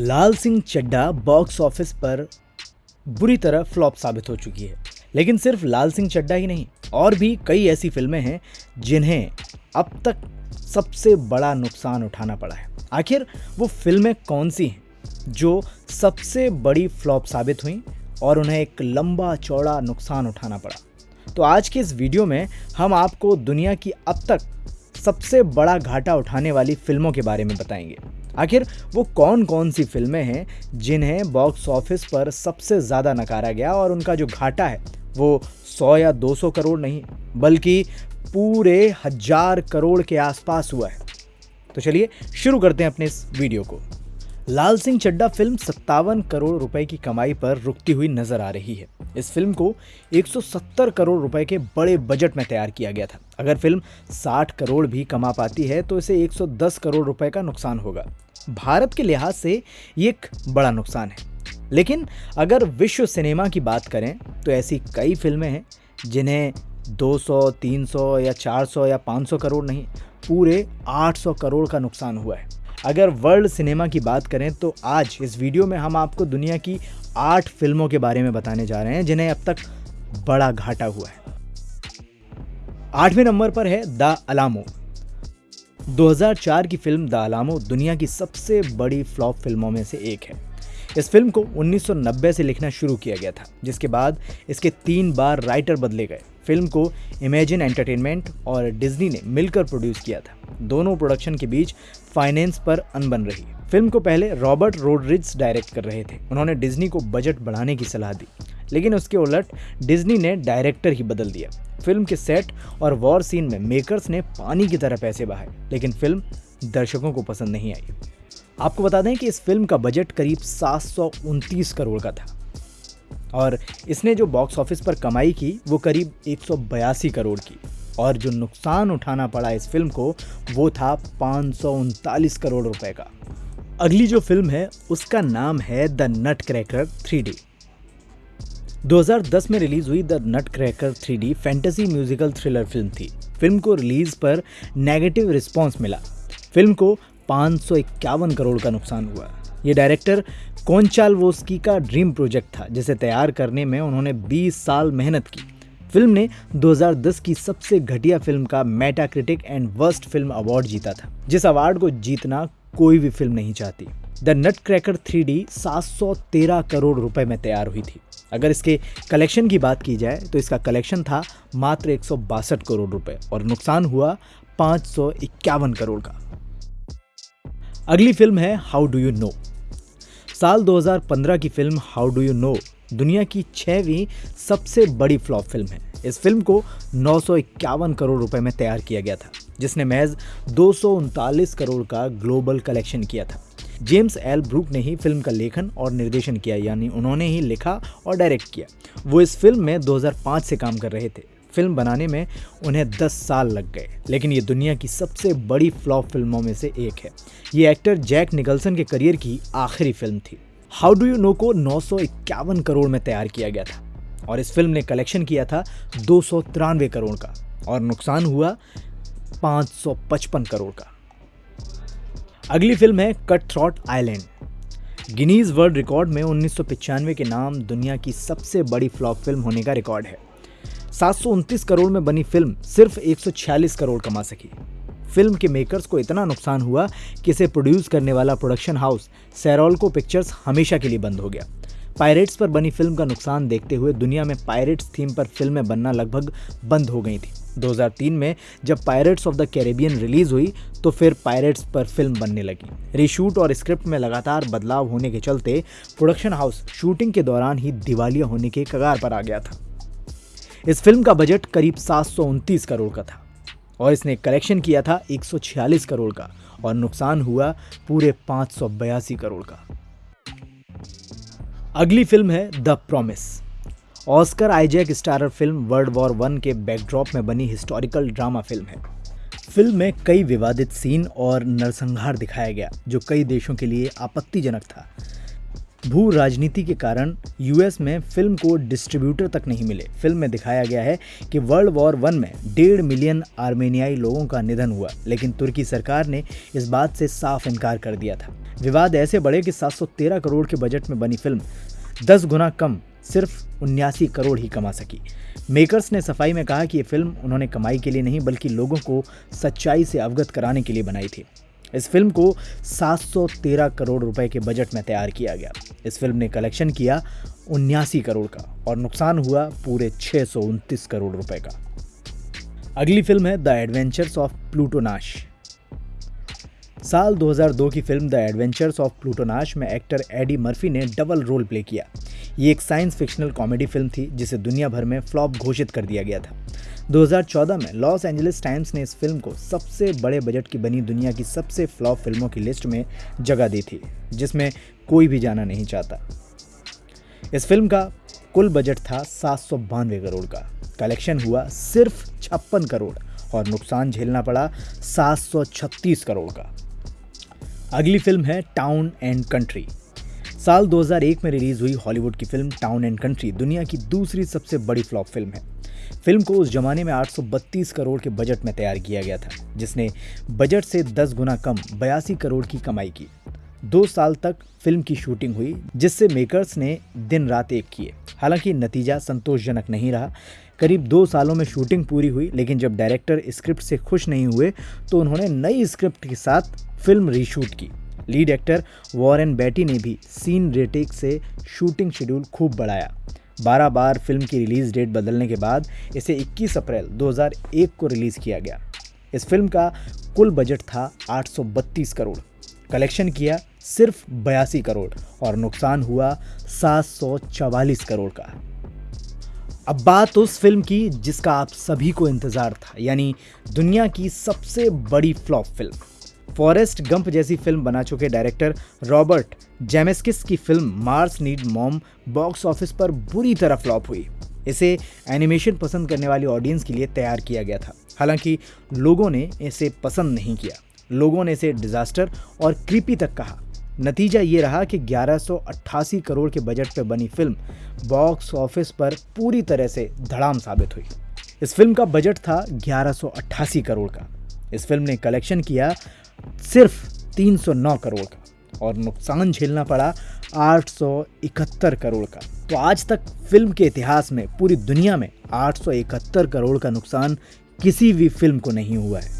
लाल Singh Chaddha box office पर बुरी तरह फ्लॉप साबित हो चुकी है। लेकिन सिर्फ़ लाल सिंह चड्डा ही नहीं, और भी कई ऐसी फ़िल्में हैं जिन्हें अब तक सबसे बड़ा नुकसान उठाना पड़ा है। आखिर वो फ़िल्में कौन सी हैं जो सबसे बड़ी फ्लॉप साबित हुई और उन्हें एक लंबा चौड़ा नुकसान उठाना पड़ा? तो आज के इस वीडियो में हम आपको दुनिया की अब तक सबसे बड़ा घाटा उठाने वाली फ़िल्मों के बारे में बताएँगे। आखिर वो कौन कौन सी फ़िल्में हैं जिन्हें बॉक्स ऑफ़िस पर सबसे ज़्यादा नकारा गया और उनका जो घाटा है, वो सौ या दो सौ करोड़ नहीं, बल्कि पूरे हज़ार करोड़ के आसपास हुआ है। तो चलिए शुरू करते हैं अपने इस वीडियो को। लाल सिंह चड्डा फ़िल्म सत्तावन करोड़ रुपए की कमाई पर रुकती हुई नज़र आ रही है। इस फ़िल्म को 170 करोड़ रुपए के बड़े बजट में तैयार किया गया था। अगर फ़िल्म 60 करोड़ भी कमा पाती है तो इसे 110 करोड़ रुपए का नुकसान होगा। भारत के लिहाज से ये एक बड़ा नुकसान है। लेकिन अगर विश्व सिनेमा की बात करें तो ऐसी कई फ़िल्में हैं जिन्हें 200, 300 या 400 या 500 करोड़ नहीं पूरे 800 करोड़ का नुकसान हुआ है। अगर वर्ल्ड सिनेमा की बात करें तो आज इस वीडियो में हम आपको दुनिया की आठ फ़िल्मों के बारे में बताने जा रहे हैं, जिन्हें अब तक बड़ा घाटा हुआ है। आठवें नंबर पर है द अलामो। 2004 की फ़िल्म द अलामो दुनिया की सबसे बड़ी फ्लॉप फ़िल्मों में से एक है। इस फ़िल्म को 1990 से लिखना शुरू किया गया था, जिसके बाद इसके तीन बार राइटर बदले गए। फ़िल्म को इमेजिन एंटरटेनमेंट और डिज्नी ने मिलकर प्रोड्यूस किया था। दोनों प्रोडक्शन के बीच फाइनेंस पर अनबन रही। फ़िल्म को पहले रॉबर्ट रोड्रिज डायरेक्ट कर रहे थे। उन्होंने डिज्नी को बजट बढ़ाने की सलाह दी, लेकिन उसके उलट डिज्नी ने डायरेक्टर ही बदल दिया। फ़िल्म के सेट और वॉर सीन में मेकर्स ने पानी की तरह पैसे बहाए, लेकिन फ़िल्म दर्शकों को पसंद नहीं आई। आपको बता दें कि इस फ़िल्म का बजट करीब सात सौ उनतीस करोड़ का था, और इसने जो बॉक्स ऑफ़िस पर कमाई की, वो करीब एक सौ बयासी करोड़ की। और जो नुकसान उठाना पड़ा इस फ़िल्म को, वो था पाँच करोड़ रुपए का। अगली जो फ़िल्म है, उसका नाम है द नट क्रैकर थ्री 2010 में रिलीज़ हुई the nutcracker three fantasy musical thriller film थी। फ़िल्म को रिलीज़ पर नेगेटिव रिस्पांस मिला। फ़िल्म को पाँच करोड़ का नुकसान हुआ। ये डायरेक्टर कोनचाल वोस्की का ड्रीम प्रोजेक्ट था, जिसे तैयार करने में उन्होंने 20 साल मेहनत की। फ़िल्म ने 2010 की सबसे घटिया फ़िल्म का Metacritic and worst film award जीता था, जिस अवार्ड को जीतना कोई भी फ़िल्म नहीं चाहती। The nutcracker three D crore रुपए में तैयार हुई थी। अगर इसके कलेक्शन की बात की जाए तो इसका कलेक्शन था मात्र एक सौ बासठ करोड़ रुपए, और नुकसान हुआ पाँच करोड़ का। अगली फ़िल्म है हाउ डू यू नो साल 2015 की film how do you know दुनिया की छहवीं सबसे बड़ी फ्लॉप फ़िल्म है। इस फ़िल्म को नौ सौ इक्यावन करोड़ रुपए में तैयार किया गया था, जिसने महज दो सौ उनतालीस करोड़ का ग्लोबल कलेक्शन किया था। James L. ब्रूक ने ही फ़िल्म का लेखन और निर्देशन किया, यानी उन्होंने ही लिखा और डायरेक्ट किया। वो इस फ़िल्म में 2005 से काम कर रहे थे। फ़िल्म बनाने में उन्हें 10 साल लग गए, लेकिन ये दुनिया की सबसे बड़ी फ्लॉप फ़िल्मों में से एक है। ये एक्टर जैक निकल्सन के करियर की आखिरी फ़िल्म थी। हाउ डू यू नो को नौ सौ इक्यावन करोड़ में तैयार किया गया था और इस फ़िल्म ने कलेक्शन किया था दो सौ तिरानवे करोड़ का और नुकसान हुआ 555 करोड़ का। अगली फ़िल्म है cutthroat island Guinness world record में उन्नीस के नाम दुनिया की सबसे बड़ी फ्लॉप फ़िल्म होने का रिकॉर्ड है। सात सौ उनतीस करोड़ में बनी फ़िल्म सिर्फ़ 146 करोड़ कमा सकी। फ़िल्म के मेकर्स को इतना नुकसान हुआ कि इसे प्रोड्यूस करने वाला प्रोडक्शन हाउस सैरोल्को पिक्चर्स हमेशा के लिए बंद हो गया। पायरेट्स पर बनी फ़िल्म का नुकसान देखते हुए दुनिया में पायरेट्स थीम पर फ़िल्में बनना लगभग बंद हो गई थी। 2003 में जब pirates of the Caribbean release हुई तो फिर पायरेट्स पर फ़िल्म बनने लगी। रीशूट और स्क्रिप्ट में लगातार बदलाव होने के चलते प्रोडक्शन हाउस शूटिंग के दौरान ही दिवालिया होने के कगार पर आ गया था। इस फ़िल्म का बजट करीब सात सौ उनतीस करोड़ का था। और इसने कलेक्शन किया था 146 करोड़ का और नुकसान हुआ पूरे पाँच करोड़ का। अगली फ़िल्म है the promise. Oscar Isaac starrer film world war one के बैकड्रॉप में बनी हिस्टोरिकल ड्रामा फ़िल्म है। फ़िल्म में कई विवादित सीन और नरसंहार दिखाया गया, जो कई देशों के लिए आपत्तिजनक था। भू राजनीति के कारण यूएस में फ़िल्म को डिस्ट्रीब्यूटर तक नहीं मिले। फ़िल्म में दिखाया गया है कि वर्ल्ड वॉर वन में डेढ़ मिलियन आर्मेनियाई लोगों का निधन हुआ, लेकिन तुर्की सरकार ने इस बात से साफ़ इनकार कर दिया था। विवाद ऐसे बढ़े कि 713 करोड़ के बजट में बनी फ़िल्म 10 गुना कम, सिर्फ़ उन्यासी करोड़ ही कमा सकी। मेकर्स ने सफ़ाई में कहा कि ये फ़िल्म उन्होंने कमाई के लिए नहीं, बल्कि लोगों को सच्चाई से अवगत कराने के लिए बनाई थी। इस फ़िल्म को 713 करोड़ रुपए के बजट में तैयार किया गया। इस फ़िल्म ने कलेक्शन किया उन्यासी करोड़ का और नुकसान हुआ पूरे छः करोड़ रुपए का। अगली फ़िल्म है द एडवेंचर्स ऑफ़ प्लूटोनाश। साल 2002 की film the adventures of Pluto Nash में एक्टर एडी मर्फी ने डबल रोल प्ले किया। ये एक साइंस फिक्शनल कॉमेडी फ़िल्म थी, जिसे दुनिया भर में फ्लॉप घोषित कर दिया गया था। 2014 में लॉस एंजलिस टाइम्स ने इस फ़िल्म को सबसे बड़े बजट की बनी दुनिया की सबसे फ्लॉप फ़िल्मों की लिस्ट में जगह दी थी, जिसमें कोई भी जाना नहीं चाहता। इस फ़िल्म का कुल बजट था सात सौ बानवे करोड़ का। कलेक्शन हुआ सिर्फ़ छप्पन करोड़ और नुकसान झेलना पड़ा 736 करोड़ का। अगली फ़िल्म है टाउन एंड कंट्री साल 2001 में रिलीज़ हुई हॉलीवुड की फ़िल्म टाउन एंड कंट्री दुनिया की दूसरी सबसे बड़ी फ्लॉप फ़िल्म है। फ़िल्म को उस जमाने में 832 करोड़ के बजट में तैयार किया गया था, जिसने बजट से 10 गुना कम, बयासी करोड़ की कमाई की। दो साल तक फ़िल्म की शूटिंग हुई, जिससे मेकर्स ने दिन रात एक किए। हालाँकि नतीजा संतोषजनक नहीं रहा। करीब दो सालों में शूटिंग पूरी हुई, लेकिन जब डायरेक्टर स्क्रिप्ट से खुश नहीं हुए तो उन्होंने नई स्क्रिप्ट के साथ फ़िल्म रीशूट की। लीड एक्टर वॉरेन बैटी ने भी सीन रेटिक से शूटिंग शेड्यूल खूब बढ़ाया। बारह बार फ़िल्म की रिलीज़ डेट बदलने के बाद इसे 21 अप्रैल 2001 को रिलीज़ किया गया। इस फ़िल्म का कुल बजट था 832 करोड़। कलेक्शन किया सिर्फ़ बयासी करोड़ और नुकसान हुआ सात सौ चौवालीस करोड़ का। अब बात उस फ़िल्म की जिसका आप सभी को इंतज़ार था, यानी दुनिया की सबसे बड़ी फ्लॉप फ़िल्म। फॉरेस्ट गंप जैसी फ़िल्म बना चुके डायरेक्टर रॉबर्ट जेमेस्किस की film Mars need mom box office पर बुरी तरह फ्लॉप हुई। इसे एनिमेशन पसंद करने वाली ऑडियंस के लिए तैयार किया गया था। हालाँकि लोगों ने इसे पसंद नहीं किया। लोगों ने इसे डिजास्टर और क्रीपी तक कहा। नतीजा ये रहा कि ग्यारह करोड़ के बजट पर बनी फ़िल्म बॉक्स ऑफ़िस पर पूरी तरह से धड़ाम साबित हुई। इस फ़िल्म का बजट था ग्यारह करोड़ का। इस फ़िल्म ने कलेक्शन किया सिर्फ़ 309 करोड़ का और नुकसान झेलना पड़ा 871 करोड़ का। तो आज तक फ़िल्म के इतिहास में, पूरी दुनिया में 871 करोड़ का नुकसान किसी भी फ़िल्म को नहीं हुआ है।